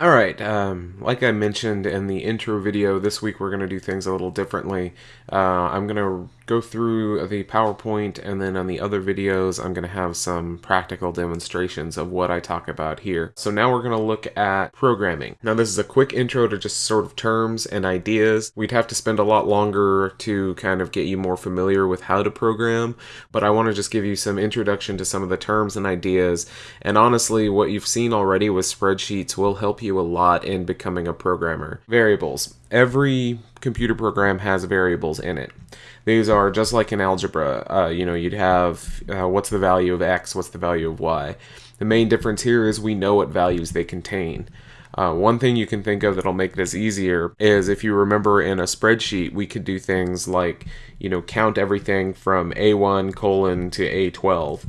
Alright, um, like I mentioned in the intro video, this week we're going to do things a little differently. Uh, I'm going to go through the PowerPoint and then on the other videos I'm going to have some practical demonstrations of what I talk about here. So now we're going to look at programming. Now this is a quick intro to just sort of terms and ideas. We'd have to spend a lot longer to kind of get you more familiar with how to program, but I want to just give you some introduction to some of the terms and ideas. And honestly, what you've seen already with spreadsheets will help you a lot in becoming a programmer. Variables. Every computer program has variables in it. These are just like in algebra. Uh, you know, you'd have uh, what's the value of x, what's the value of y. The main difference here is we know what values they contain. Uh, one thing you can think of that'll make this easier is if you remember in a spreadsheet, we could do things like, you know, count everything from A1 colon to A12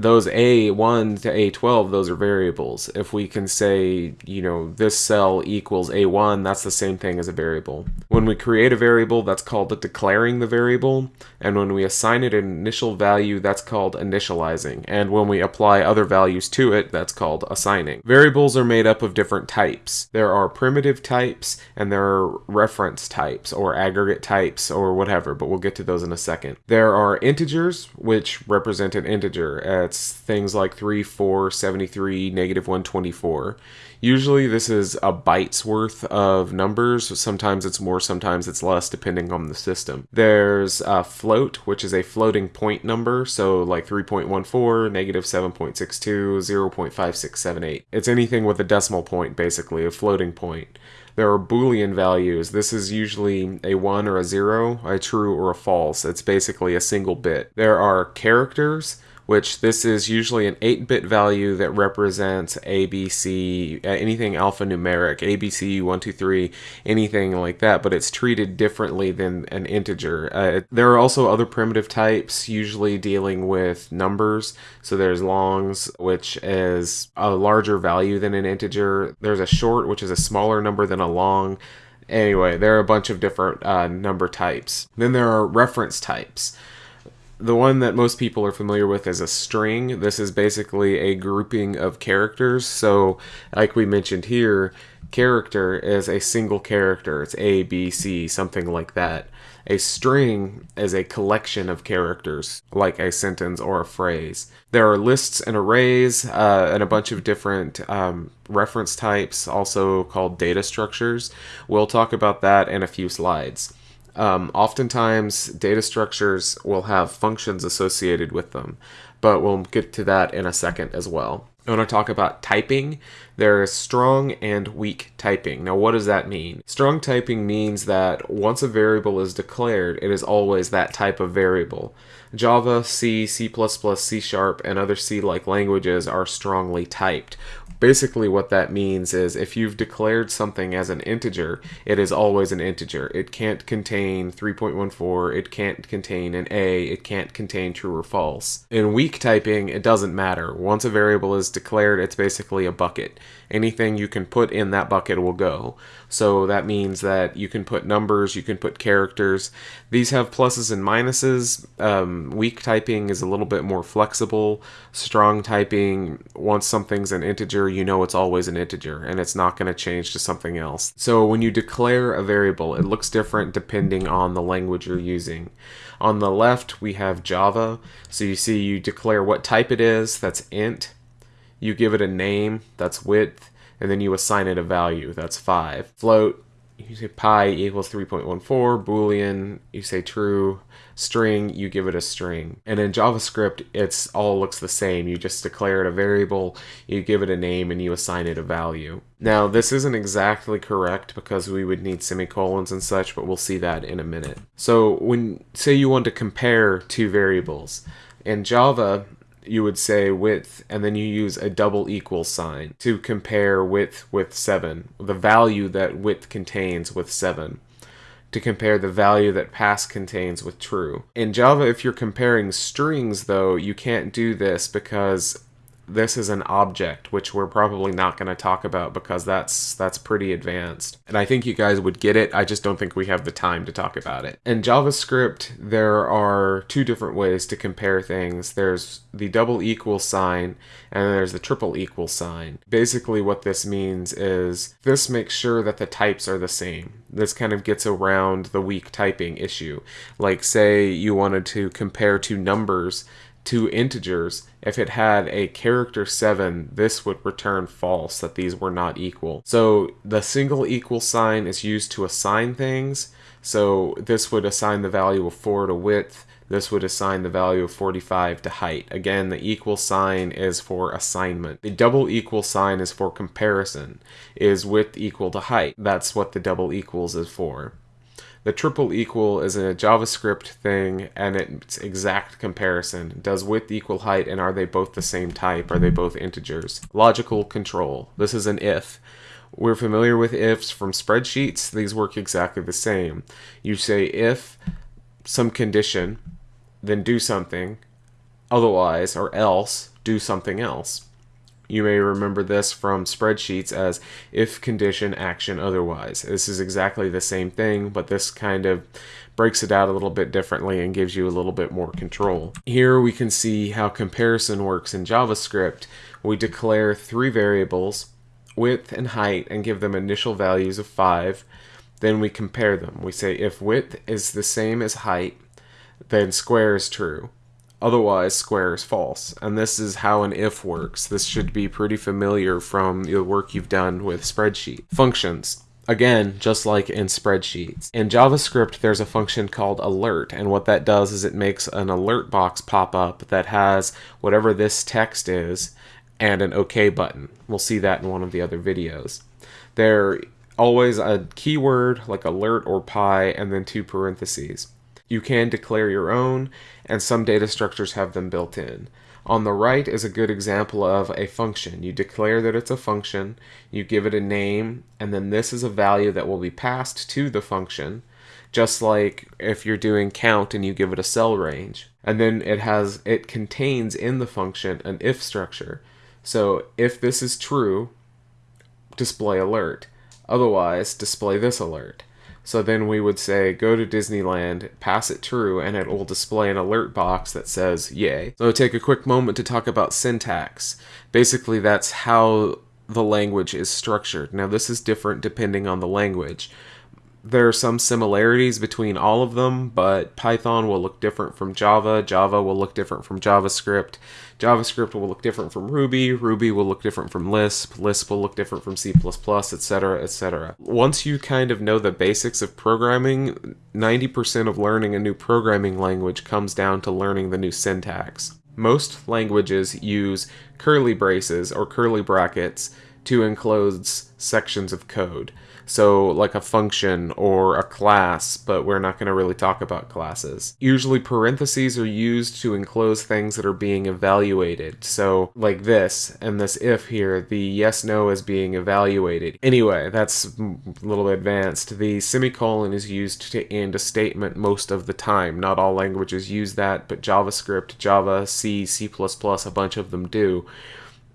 those A1 to A12, those are variables. If we can say, you know, this cell equals A1, that's the same thing as a variable. When we create a variable, that's called declaring the variable, and when we assign it an initial value, that's called initializing, and when we apply other values to it, that's called assigning. Variables are made up of different types. There are primitive types, and there are reference types, or aggregate types, or whatever, but we'll get to those in a second. There are integers, which represent an integer, that's things like 3, 4, 73, negative 124. Usually this is a byte's worth of numbers. Sometimes it's more, sometimes it's less, depending on the system. There's a float, which is a floating point number, so like 3.14, negative 7.62, 0.5678. It's anything with a decimal point, basically, a floating point. There are Boolean values. This is usually a 1 or a 0, a true or a false. It's basically a single bit. There are characters which this is usually an 8-bit value that represents ABC, anything alphanumeric, ABC, 1, 2, 3, anything like that, but it's treated differently than an integer. Uh, there are also other primitive types, usually dealing with numbers. So there's longs, which is a larger value than an integer. There's a short, which is a smaller number than a long. Anyway, there are a bunch of different uh, number types. Then there are reference types. The one that most people are familiar with is a string. This is basically a grouping of characters. So, like we mentioned here, character is a single character. It's A, B, C, something like that. A string is a collection of characters, like a sentence or a phrase. There are lists and arrays uh, and a bunch of different um, reference types, also called data structures. We'll talk about that in a few slides. Um, oftentimes, data structures will have functions associated with them, but we'll get to that in a second as well. I want to talk about typing. There is strong and weak typing. Now, what does that mean? Strong typing means that once a variable is declared, it is always that type of variable. Java, C, C++, C Sharp, and other C-like languages are strongly typed, Basically what that means is if you've declared something as an integer, it is always an integer. It can't contain 3.14, it can't contain an A, it can't contain true or false. In weak typing, it doesn't matter. Once a variable is declared, it's basically a bucket. Anything you can put in that bucket will go. So that means that you can put numbers, you can put characters. These have pluses and minuses. Um, Um, weak typing is a little bit more flexible. Strong typing, once something's an integer, you know it's always an integer and it's not going to change to something else. So when you declare a variable, it looks different depending on the language you're using. On the left, we have Java. So you see you declare what type it is, that's int. You give it a name, that's width and then you assign it a value. That's 5. Float, you say pi equals 3.14. Boolean, you say true. String, you give it a string. And in JavaScript, it's all looks the same. You just declare it a variable, you give it a name, and you assign it a value. Now, this isn't exactly correct because we would need semicolons and such, but we'll see that in a minute. So when, say you want to compare two variables, in Java, you would say width and then you use a double equal sign to compare width with 7, the value that width contains with 7 to compare the value that pass contains with true. In Java, if you're comparing strings, though, you can't do this because this is an object, which we're probably not going to talk about because that's that's pretty advanced. And I think you guys would get it. I just don't think we have the time to talk about it. In JavaScript, there are two different ways to compare things. There's the double equal sign and there's the triple equal sign. Basically what this means is this makes sure that the types are the same. This kind of gets around the weak typing issue. Like say you wanted to compare two numbers two integers, if it had a character 7, this would return false, that these were not equal. So the single equal sign is used to assign things. So this would assign the value of 4 to width, this would assign the value of 45 to height. Again, the equal sign is for assignment. The double equal sign is for comparison. Is width equal to height? That's what the double equals is for. The triple equal is a JavaScript thing and it's exact comparison. Does width equal height and are they both the same type? Are they both integers? Logical control. This is an if. We're familiar with ifs from spreadsheets. These work exactly the same. You say if some condition, then do something, otherwise or else do something else. You may remember this from spreadsheets as if condition action otherwise. This is exactly the same thing, but this kind of breaks it out a little bit differently and gives you a little bit more control. Here we can see how comparison works in JavaScript. We declare three variables, width and height, and give them initial values of 5. Then we compare them. We say if width is the same as height, then square is true. Otherwise, square is false. And this is how an if works. This should be pretty familiar from the work you've done with spreadsheet. Functions. Again, just like in spreadsheets. In JavaScript, there's a function called alert, and what that does is it makes an alert box pop up that has whatever this text is and an OK button. We'll see that in one of the other videos. There always a keyword like alert or pi and then two parentheses. You can declare your own, and some data structures have them built in. On the right is a good example of a function. You declare that it's a function, you give it a name, and then this is a value that will be passed to the function, just like if you're doing count and you give it a cell range. And then it has it contains in the function an if structure. So if this is true, display alert. Otherwise, display this alert. So then we would say, go to Disneyland, pass it true, and it will display an alert box that says, yay. So take a quick moment to talk about syntax. Basically, that's how the language is structured. Now, this is different depending on the language there are some similarities between all of them, but Python will look different from Java, Java will look different from JavaScript, JavaScript will look different from Ruby, Ruby will look different from Lisp, Lisp will look different from C++, etc., etc. Once you kind of know the basics of programming, 90% of learning a new programming language comes down to learning the new syntax. Most languages use curly braces or curly brackets to enclose sections of code. So, like a function or a class, but we're not going to really talk about classes. Usually, parentheses are used to enclose things that are being evaluated. So, like this, and this if here, the yes no is being evaluated. Anyway, that's a little advanced. The semicolon is used to end a statement most of the time. Not all languages use that, but JavaScript, Java, C, C, a bunch of them do.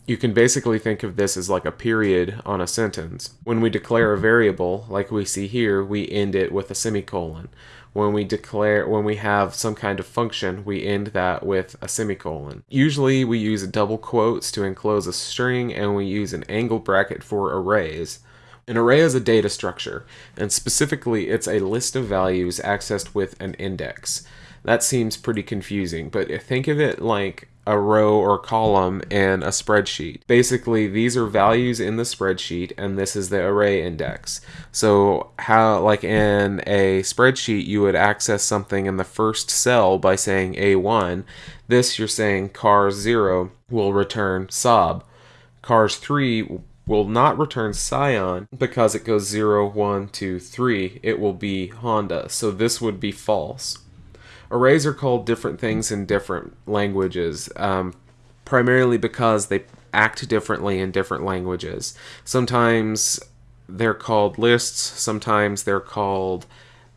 You can basically think of this as like a period on a sentence. When we declare a variable, like we see here, we end it with a semicolon. When we declare, when we have some kind of function, we end that with a semicolon. Usually we use double quotes to enclose a string and we use an angle bracket for arrays. An array is a data structure, and specifically it's a list of values accessed with an index. That seems pretty confusing, but think of it like a row or column in a spreadsheet. Basically, these are values in the spreadsheet and this is the array index. So how like in a spreadsheet you would access something in the first cell by saying A1. This you're saying cars 0 will return Saab. Cars 3 will not return Scion because it goes 0, 1, 2, 3. It will be Honda. So this would be false. Arrays are called different things in different languages, um, primarily because they act differently in different languages. Sometimes they're called lists, sometimes they're called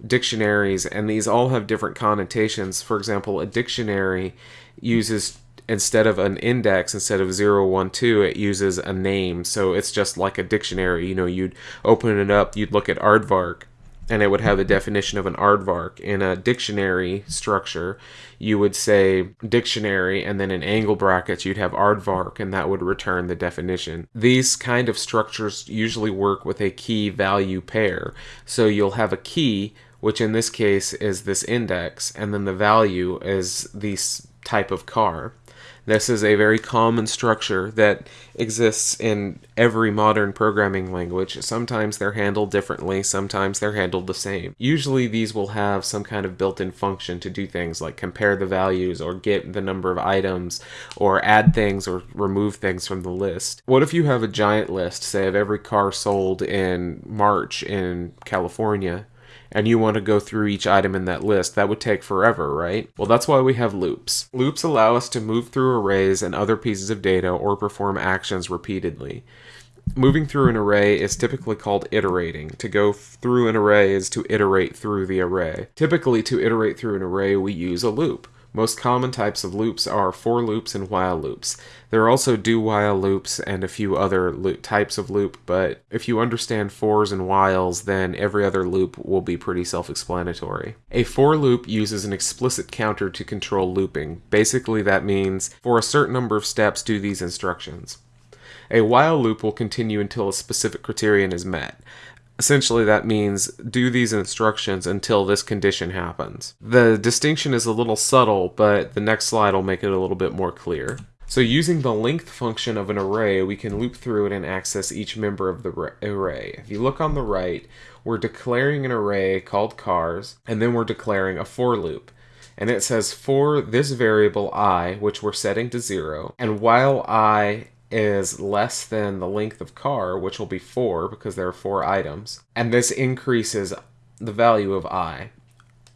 dictionaries, and these all have different connotations. For example, a dictionary uses instead of an index, instead of 0, 1, 2, it uses a name. So it's just like a dictionary. You know, you'd open it up, you'd look at aardvark, and it would have the definition of an aardvark. In a dictionary structure, you would say dictionary, and then in angle brackets, you'd have aardvark, and that would return the definition. These kind of structures usually work with a key value pair. So you'll have a key, which in this case is this index, and then the value is this type of car. This is a very common structure that exists in every modern programming language. Sometimes they're handled differently, sometimes they're handled the same. Usually these will have some kind of built-in function to do things like compare the values or get the number of items or add things or remove things from the list. What if you have a giant list, say of every car sold in March in California? And you want to go through each item in that list, that would take forever, right? Well, that's why we have loops. Loops allow us to move through arrays and other pieces of data or perform actions repeatedly. Moving through an array is typically called iterating. To go through an array is to iterate through the array. Typically, to iterate through an array, we use a loop. Most common types of loops are for loops and while loops. There are also do while loops and a few other types of loop, but if you understand fors and whiles, then every other loop will be pretty self-explanatory. A for loop uses an explicit counter to control looping. Basically that means for a certain number of steps do these instructions. A while loop will continue until a specific criterion is met. Essentially, that means do these instructions until this condition happens. The distinction is a little subtle, but the next slide will make it a little bit more clear. So using the length function of an array, we can loop through it and access each member of the array. If you look on the right, we're declaring an array called cars, and then we're declaring a for loop. And it says for this variable i, which we're setting to zero, and while i is less than the length of car, which will be 4 because there are 4 items, and this increases the value of i.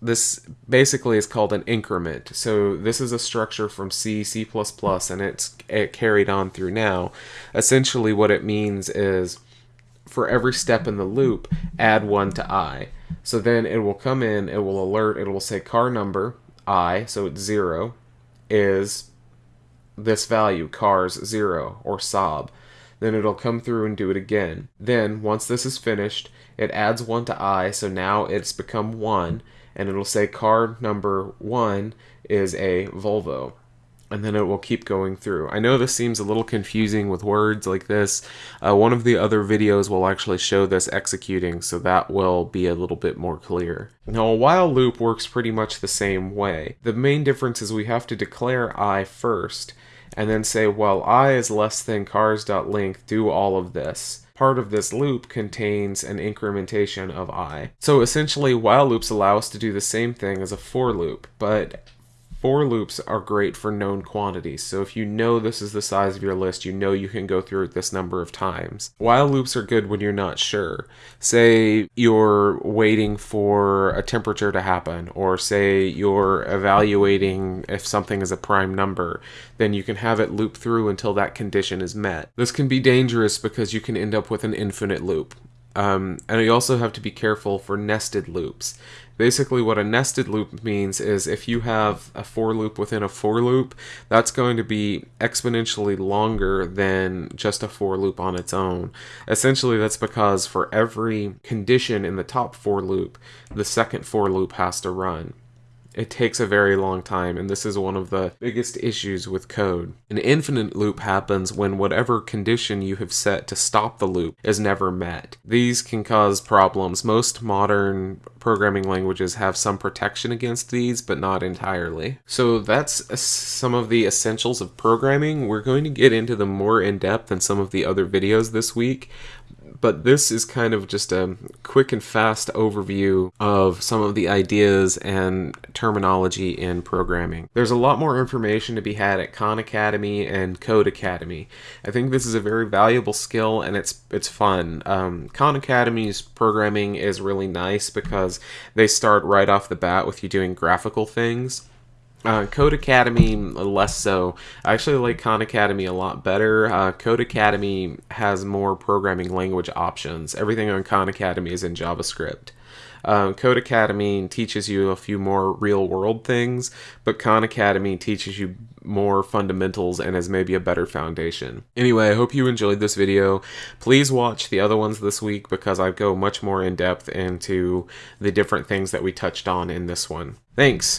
This basically is called an increment. So this is a structure from C, C++, and it's it carried on through now. Essentially what it means is for every step in the loop, add 1 to i. So then it will come in, it will alert, it will say car number, i, so it's 0, is this value, cars 0 or Saab. Then it'll come through and do it again. Then, once this is finished, it adds 1 to i, so now it's become 1, and it'll say car number 1 is a Volvo and then it will keep going through. I know this seems a little confusing with words like this. Uh, one of the other videos will actually show this executing, so that will be a little bit more clear. Now, a while loop works pretty much the same way. The main difference is we have to declare i first, and then say, well, i is less than cars.length, do all of this part of this loop contains an incrementation of i. So essentially, while loops allow us to do the same thing as a for loop, but For loops are great for known quantities, so if you know this is the size of your list, you know you can go through it this number of times. While loops are good when you're not sure. Say you're waiting for a temperature to happen, or say you're evaluating if something is a prime number, then you can have it loop through until that condition is met. This can be dangerous because you can end up with an infinite loop. Um, and you also have to be careful for nested loops. Basically, what a nested loop means is if you have a for loop within a for loop, that's going to be exponentially longer than just a for loop on its own. Essentially, that's because for every condition in the top for loop, the second for loop has to run. It takes a very long time, and this is one of the biggest issues with code. An infinite loop happens when whatever condition you have set to stop the loop is never met. These can cause problems. Most modern programming languages have some protection against these, but not entirely. So that's some of the essentials of programming. We're going to get into them more in depth in some of the other videos this week but this is kind of just a quick and fast overview of some of the ideas and terminology in programming. There's a lot more information to be had at Khan Academy and Codecademy. I think this is a very valuable skill and it's it's fun. Um, Khan Academy's programming is really nice because they start right off the bat with you doing graphical things uh, Codecademy, less so. I actually like Khan Academy a lot better. Uh, Codecademy has more programming language options. Everything on Khan Academy is in JavaScript. Uh, Codecademy teaches you a few more real world things, but Khan Academy teaches you more fundamentals and as maybe a better foundation. Anyway, I hope you enjoyed this video. Please watch the other ones this week because I go much more in depth into the different things that we touched on in this one. Thanks!